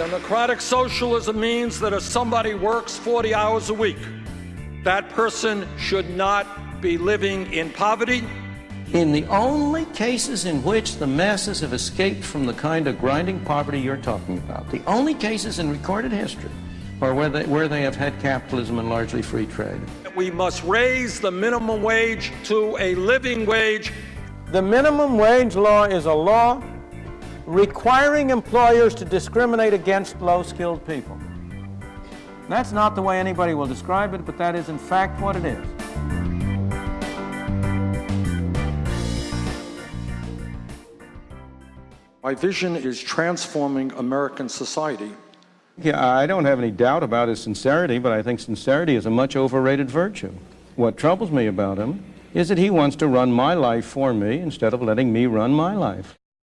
Democratic socialism means that if somebody works 40 hours a week, that person should not be living in poverty. In the only cases in which the masses have escaped from the kind of grinding poverty you're talking about, the only cases in recorded history are where they, where they have had capitalism and largely free trade. We must raise the minimum wage to a living wage. The minimum wage law is a law requiring employers to discriminate against low-skilled people. That's not the way anybody will describe it, but that is in fact what it is. My vision is transforming American society. Yeah, I don't have any doubt about his sincerity, but I think sincerity is a much overrated virtue. What troubles me about him is that he wants to run my life for me instead of letting me run my life.